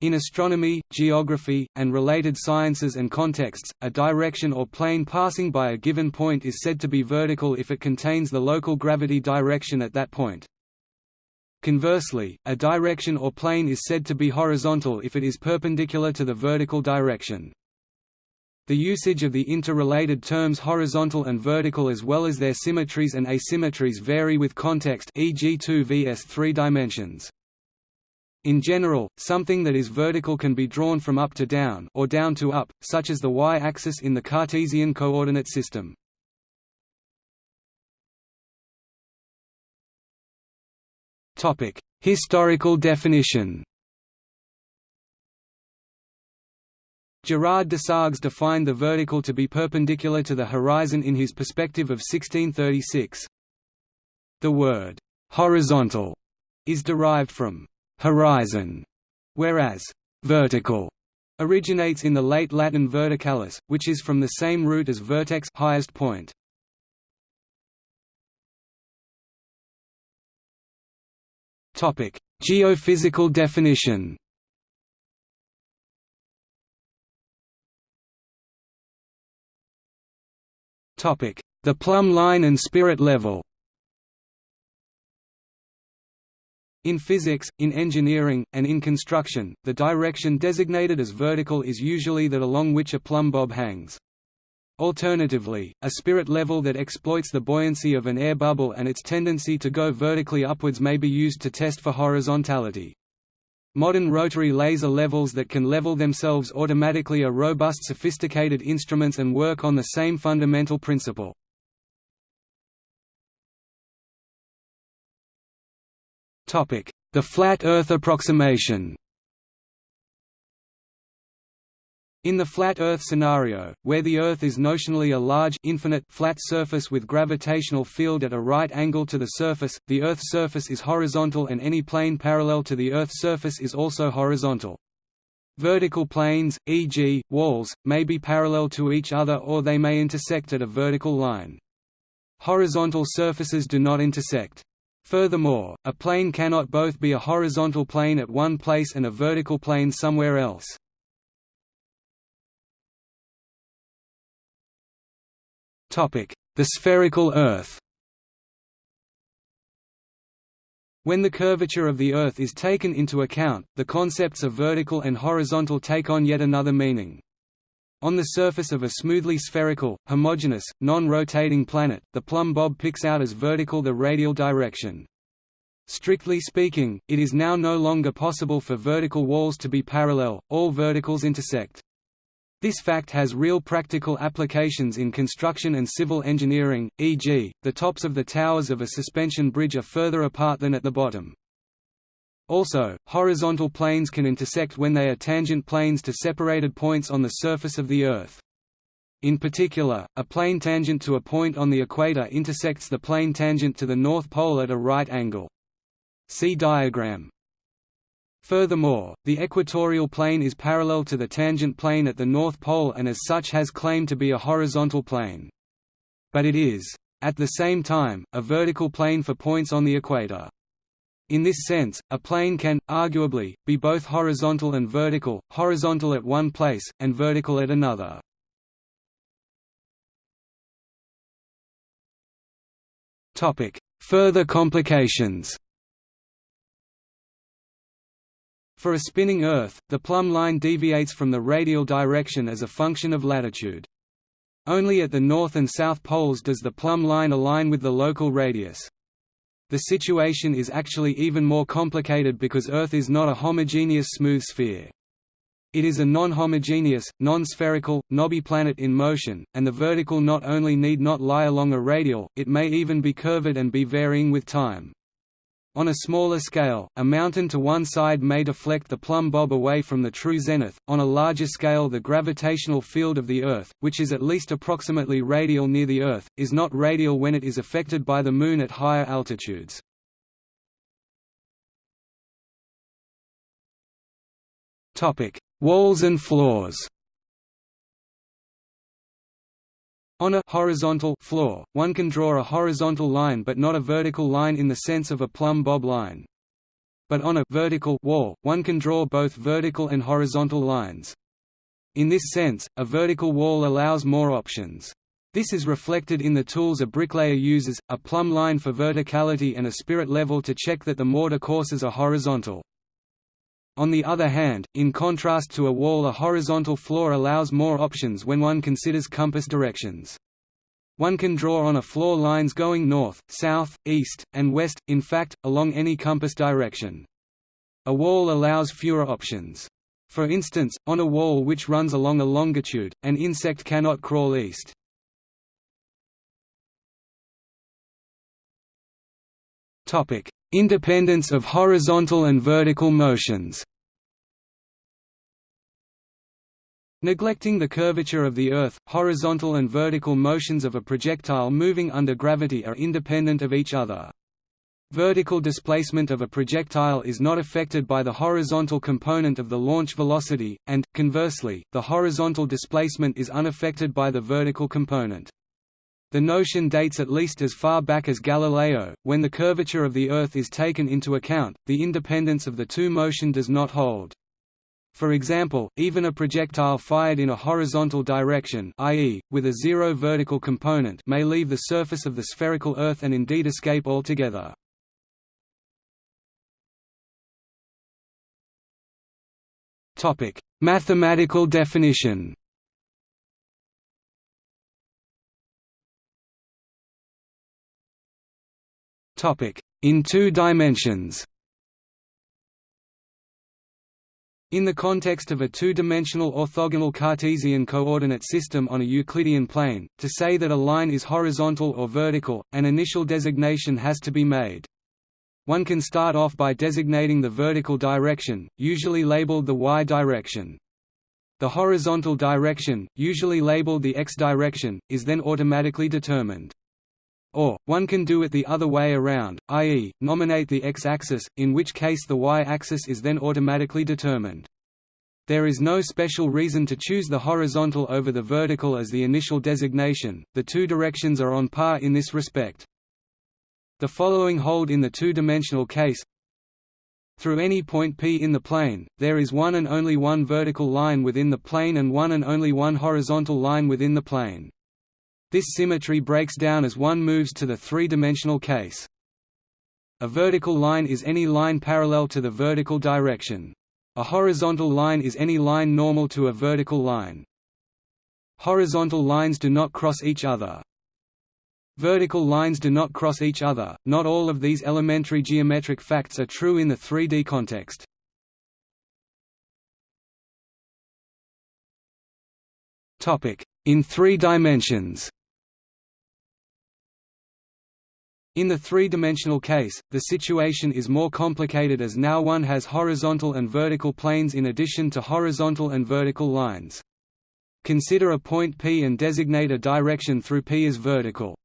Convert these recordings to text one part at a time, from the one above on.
In astronomy, geography, and related sciences and contexts, a direction or plane passing by a given point is said to be vertical if it contains the local gravity direction at that point. Conversely, a direction or plane is said to be horizontal if it is perpendicular to the vertical direction. The usage of the interrelated terms horizontal and vertical as well as their symmetries and asymmetries vary with context e.g. 2 vs 3 dimensions. In general, something that is vertical can be drawn from up to down or down to up, such as the y-axis in the Cartesian coordinate system. Topic: Historical definition. Gerard Desargues defined the vertical to be perpendicular to the horizon in his perspective of 1636. The word horizontal is derived from horizon, whereas vertical originates in the late Latin verticalis, which is from the same root as vertex highest point. Topic: Geophysical definition. Topic: The plumb line and spirit level. In physics, in engineering, and in construction, the direction designated as vertical is usually that along which a plumb bob hangs. Alternatively, a spirit level that exploits the buoyancy of an air bubble and its tendency to go vertically upwards may be used to test for horizontality. Modern rotary laser levels that can level themselves automatically are robust sophisticated instruments and work on the same fundamental principle. The flat Earth approximation In the flat Earth scenario, where the Earth is notionally a large infinite flat surface with gravitational field at a right angle to the surface, the Earth's surface is horizontal and any plane parallel to the Earth's surface is also horizontal. Vertical planes, e.g., walls, may be parallel to each other or they may intersect at a vertical line. Horizontal surfaces do not intersect. Furthermore, a plane cannot both be a horizontal plane at one place and a vertical plane somewhere else. The spherical Earth When the curvature of the Earth is taken into account, the concepts of vertical and horizontal take on yet another meaning. On the surface of a smoothly spherical, homogeneous, non-rotating planet, the plumb bob picks out as vertical the radial direction. Strictly speaking, it is now no longer possible for vertical walls to be parallel, all verticals intersect. This fact has real practical applications in construction and civil engineering, e.g., the tops of the towers of a suspension bridge are further apart than at the bottom. Also, horizontal planes can intersect when they are tangent planes to separated points on the surface of the Earth. In particular, a plane tangent to a point on the equator intersects the plane tangent to the North Pole at a right angle. See diagram. Furthermore, the equatorial plane is parallel to the tangent plane at the North Pole and as such has claim to be a horizontal plane. But it is, at the same time, a vertical plane for points on the equator. In this sense, a plane can, arguably, be both horizontal and vertical, horizontal at one place, and vertical at another. Further complications For a spinning Earth, the plumb line deviates from the radial direction as a function of latitude. Only at the north and south poles does the plumb line align with the local radius. The situation is actually even more complicated because Earth is not a homogeneous smooth sphere. It is a non-homogeneous, non-spherical, knobby planet in motion, and the vertical not only need not lie along a radial, it may even be curved and be varying with time. On a smaller scale, a mountain to one side may deflect the plumb bob away from the true zenith, on a larger scale the gravitational field of the Earth, which is at least approximately radial near the Earth, is not radial when it is affected by the Moon at higher altitudes. Walls and floors On a horizontal floor, one can draw a horizontal line but not a vertical line in the sense of a plumb bob line. but on a vertical wall, one can draw both vertical and horizontal lines. In this sense, a vertical wall allows more options. This is reflected in the tools a bricklayer uses, a plumb line for verticality and a spirit level to check that the mortar courses are horizontal. On the other hand, in contrast to a wall a horizontal floor allows more options when one considers compass directions. One can draw on a floor lines going north, south, east, and west, in fact, along any compass direction. A wall allows fewer options. For instance, on a wall which runs along a longitude, an insect cannot crawl east. Independence of horizontal and vertical motions Neglecting the curvature of the Earth, horizontal and vertical motions of a projectile moving under gravity are independent of each other. Vertical displacement of a projectile is not affected by the horizontal component of the launch velocity, and, conversely, the horizontal displacement is unaffected by the vertical component. The notion dates at least as far back as Galileo. When the curvature of the Earth is taken into account, the independence of the two motion does not hold. For example, even a projectile fired in a horizontal direction i.e., with a zero vertical component may leave the surface of the spherical Earth and indeed escape altogether. Mathematical definition In two dimensions In the context of a two-dimensional orthogonal Cartesian coordinate system on a Euclidean plane, to say that a line is horizontal or vertical, an initial designation has to be made. One can start off by designating the vertical direction, usually labeled the y direction. The horizontal direction, usually labeled the x direction, is then automatically determined. Or, one can do it the other way around, i.e., nominate the x-axis, in which case the y-axis is then automatically determined. There is no special reason to choose the horizontal over the vertical as the initial designation, the two directions are on par in this respect. The following hold in the two-dimensional case Through any point P in the plane, there is one and only one vertical line within the plane and one and only one horizontal line within the plane. This symmetry breaks down as one moves to the three-dimensional case. A vertical line is any line parallel to the vertical direction. A horizontal line is any line normal to a vertical line. Horizontal lines do not cross each other. Vertical lines do not cross each other. Not all of these elementary geometric facts are true in the 3D context. Topic: In 3 dimensions. In the three-dimensional case, the situation is more complicated as now one has horizontal and vertical planes in addition to horizontal and vertical lines. Consider a point P and designate a direction through P as vertical.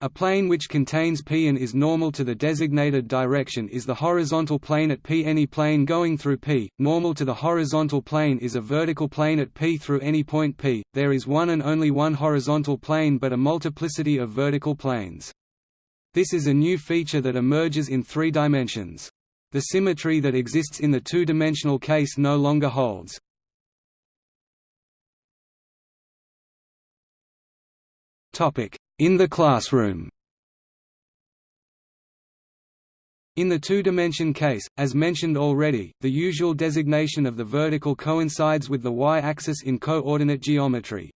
A plane which contains P and is normal to the designated direction is the horizontal plane at P. Any plane going through P, normal to the horizontal plane is a vertical plane at P through any point P. There is one and only one horizontal plane but a multiplicity of vertical planes. This is a new feature that emerges in three dimensions. The symmetry that exists in the two-dimensional case no longer holds. In the classroom In the two-dimension case, as mentioned already, the usual designation of the vertical coincides with the y-axis in coordinate geometry.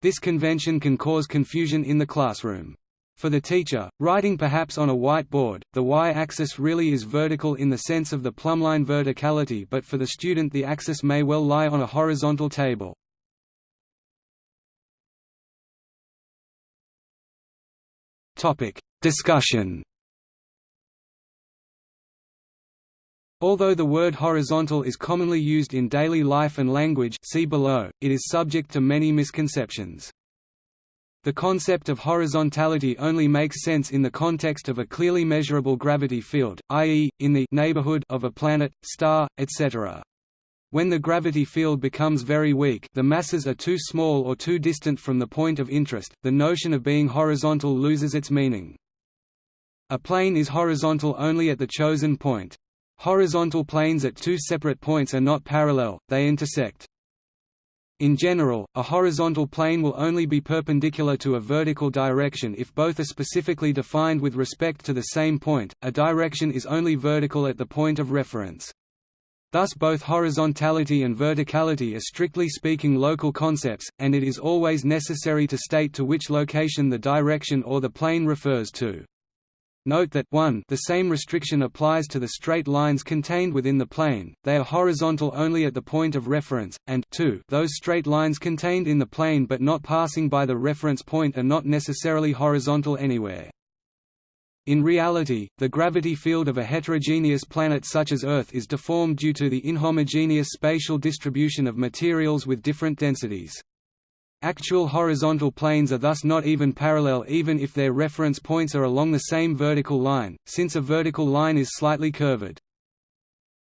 This convention can cause confusion in the classroom. For the teacher, writing perhaps on a whiteboard, the y-axis really is vertical in the sense of the plumbline verticality but for the student the axis may well lie on a horizontal table. Discussion Although the word horizontal is commonly used in daily life and language see below, it is subject to many misconceptions. The concept of horizontality only makes sense in the context of a clearly measurable gravity field, i.e., in the neighborhood of a planet, star, etc. When the gravity field becomes very weak the masses are too small or too distant from the point of interest, the notion of being horizontal loses its meaning. A plane is horizontal only at the chosen point. Horizontal planes at two separate points are not parallel, they intersect. In general, a horizontal plane will only be perpendicular to a vertical direction if both are specifically defined with respect to the same point. A direction is only vertical at the point of reference. Thus both horizontality and verticality are strictly speaking local concepts, and it is always necessary to state to which location the direction or the plane refers to. Note that 1 the same restriction applies to the straight lines contained within the plane, they are horizontal only at the point of reference, and 2 those straight lines contained in the plane but not passing by the reference point are not necessarily horizontal anywhere. In reality, the gravity field of a heterogeneous planet such as Earth is deformed due to the inhomogeneous spatial distribution of materials with different densities. Actual horizontal planes are thus not even parallel even if their reference points are along the same vertical line, since a vertical line is slightly curved.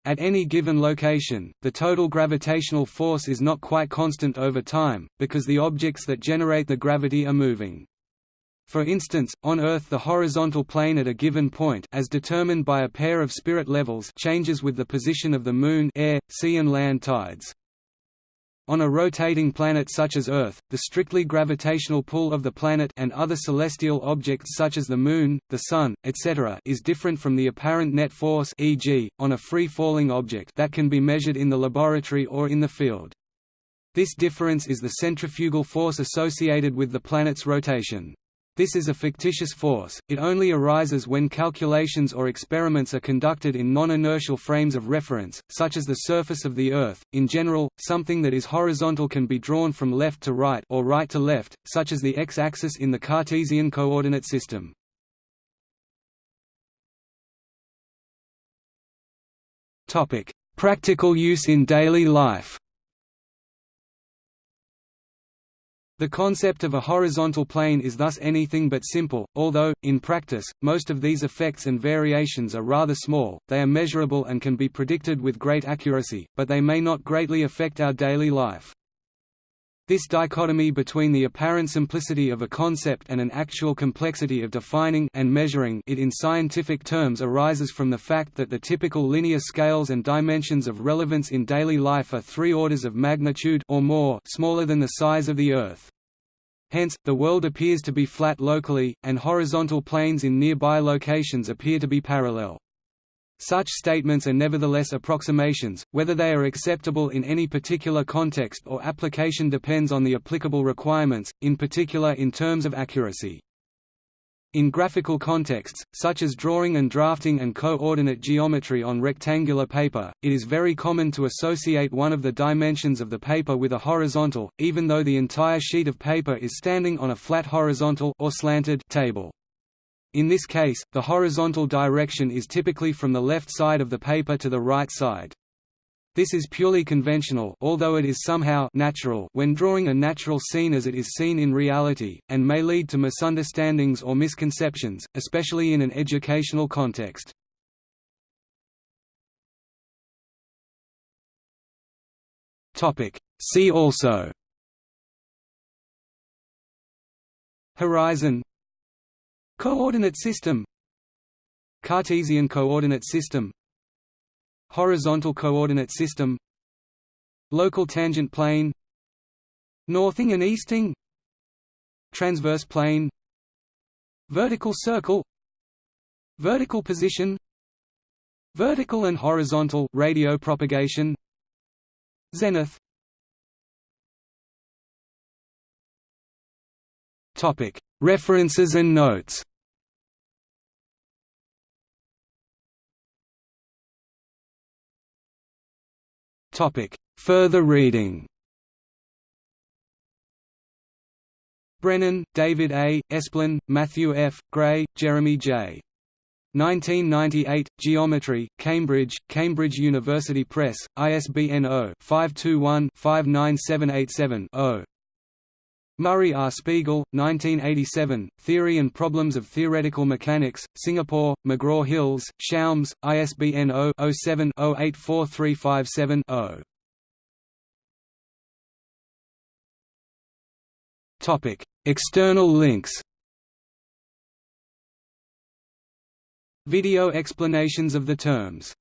At any given location, the total gravitational force is not quite constant over time, because the objects that generate the gravity are moving. For instance, on Earth the horizontal plane at a given point as determined by a pair of spirit levels changes with the position of the Moon air, sea and land tides. On a rotating planet such as Earth, the strictly gravitational pull of the planet and other celestial objects such as the Moon, the Sun, etc. is different from the apparent net force e.g., on a free-falling object that can be measured in the laboratory or in the field. This difference is the centrifugal force associated with the planet's rotation. This is a fictitious force, it only arises when calculations or experiments are conducted in non-inertial frames of reference, such as the surface of the Earth. In general, something that is horizontal can be drawn from left to right or right to left, such as the x-axis in the Cartesian coordinate system. Practical use in daily life The concept of a horizontal plane is thus anything but simple, although, in practice, most of these effects and variations are rather small, they are measurable and can be predicted with great accuracy, but they may not greatly affect our daily life. This dichotomy between the apparent simplicity of a concept and an actual complexity of defining and measuring it in scientific terms arises from the fact that the typical linear scales and dimensions of relevance in daily life are three orders of magnitude or more smaller than the size of the Earth. Hence, the world appears to be flat locally, and horizontal planes in nearby locations appear to be parallel. Such statements are nevertheless approximations, whether they are acceptable in any particular context or application depends on the applicable requirements, in particular in terms of accuracy. In graphical contexts, such as drawing and drafting and coordinate geometry on rectangular paper, it is very common to associate one of the dimensions of the paper with a horizontal, even though the entire sheet of paper is standing on a flat horizontal or slanted table. In this case, the horizontal direction is typically from the left side of the paper to the right side. This is purely conventional although it is somehow natural when drawing a natural scene as it is seen in reality, and may lead to misunderstandings or misconceptions, especially in an educational context. See also Horizon Coordinate system. Cartesian coordinate system. Horizontal coordinate system. Local tangent plane. Northing and easting. Transverse plane. Vertical circle. Vertical position. Vertical and horizontal radio propagation. Zenith Topic References and notes Topic: Further reading Brannan, David A., Esplen, Matthew F., Gray, Jeremy J. 1998, Geometry, Cambridge, Cambridge University Press, ISBN 0-521-59787-0. Murray R. Spiegel, 1987, Theory and Problems of Theoretical Mechanics, Singapore, McGraw-Hills, Schaums, ISBN 0-07-084357-0. External links Video explanations of the terms